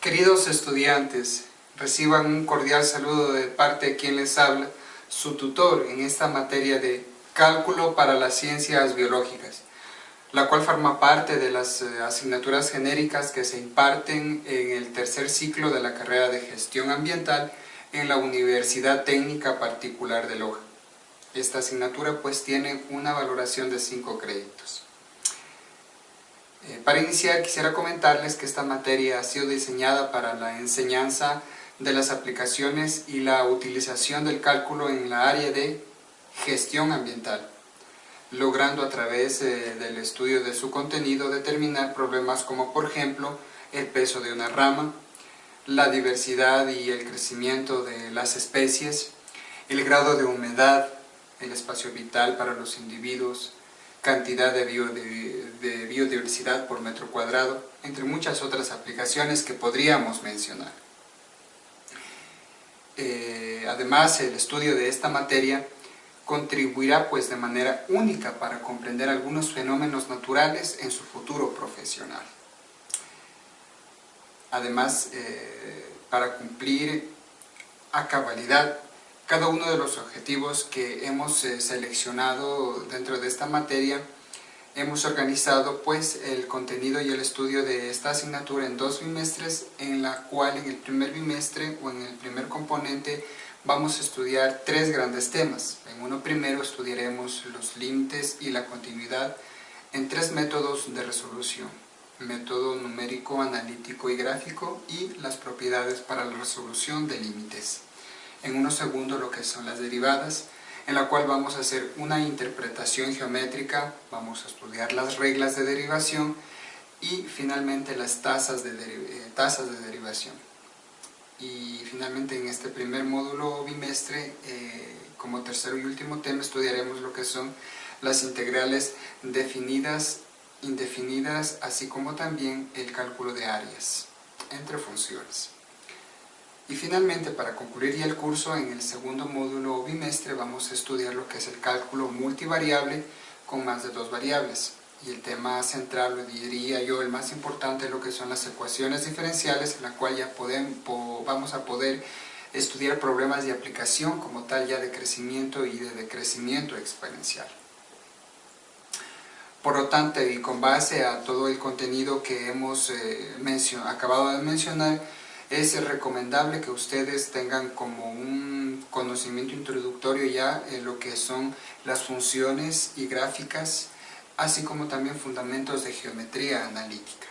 Queridos estudiantes, reciban un cordial saludo de parte de quien les habla, su tutor en esta materia de Cálculo para las Ciencias Biológicas, la cual forma parte de las eh, asignaturas genéricas que se imparten en el tercer ciclo de la carrera de Gestión Ambiental en la Universidad Técnica Particular de Loja. Esta asignatura pues tiene una valoración de 5 créditos. Eh, para iniciar quisiera comentarles que esta materia ha sido diseñada para la enseñanza de las aplicaciones y la utilización del cálculo en la área de gestión ambiental, logrando a través eh, del estudio de su contenido determinar problemas como por ejemplo el peso de una rama, la diversidad y el crecimiento de las especies, el grado de humedad, el espacio vital para los individuos, cantidad de, biodiversidad por metro cuadrado, entre muchas otras aplicaciones que podríamos mencionar. Eh, además, el estudio de esta materia contribuirá pues de manera única para comprender algunos fenómenos naturales en su futuro profesional. Además, eh, para cumplir a cabalidad cada uno de los objetivos que hemos eh, seleccionado dentro de esta materia, hemos organizado pues el contenido y el estudio de esta asignatura en dos bimestres, en la cual en el primer bimestre o en el primer componente vamos a estudiar tres grandes temas. En uno primero estudiaremos los límites y la continuidad en tres métodos de resolución. Método numérico, analítico y gráfico y las propiedades para la resolución de límites en unos segundos lo que son las derivadas, en la cual vamos a hacer una interpretación geométrica, vamos a estudiar las reglas de derivación y finalmente las tasas de, eh, tasas de derivación. Y finalmente en este primer módulo bimestre, eh, como tercero y último tema, estudiaremos lo que son las integrales definidas, indefinidas, así como también el cálculo de áreas entre funciones. Y finalmente, para concluir ya el curso, en el segundo módulo o bimestre vamos a estudiar lo que es el cálculo multivariable con más de dos variables. Y el tema central, lo diría yo, el más importante, lo que son las ecuaciones diferenciales, en la cual ya podemos, vamos a poder estudiar problemas de aplicación como tal ya de crecimiento y de decrecimiento exponencial. Por lo tanto, y con base a todo el contenido que hemos eh, acabado de mencionar, es recomendable que ustedes tengan como un conocimiento introductorio ya en lo que son las funciones y gráficas, así como también fundamentos de geometría analítica.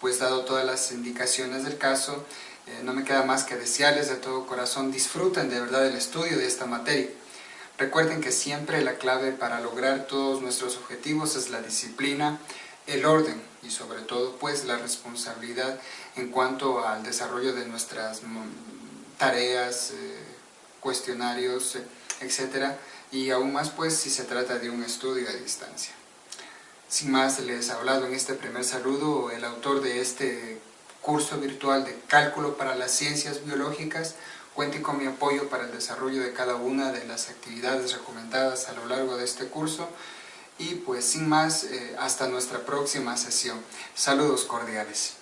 Pues dado todas las indicaciones del caso, eh, no me queda más que desearles de todo corazón disfruten de verdad el estudio de esta materia. Recuerden que siempre la clave para lograr todos nuestros objetivos es la disciplina, el orden y sobre todo pues la responsabilidad en cuanto al desarrollo de nuestras mm, tareas, eh, cuestionarios, eh, etcétera y aún más pues si se trata de un estudio a distancia. Sin más, les ha hablado en este primer saludo el autor de este curso virtual de Cálculo para las Ciencias Biológicas. Cuenten con mi apoyo para el desarrollo de cada una de las actividades recomendadas a lo largo de este curso y pues sin más, eh, hasta nuestra próxima sesión. Saludos cordiales.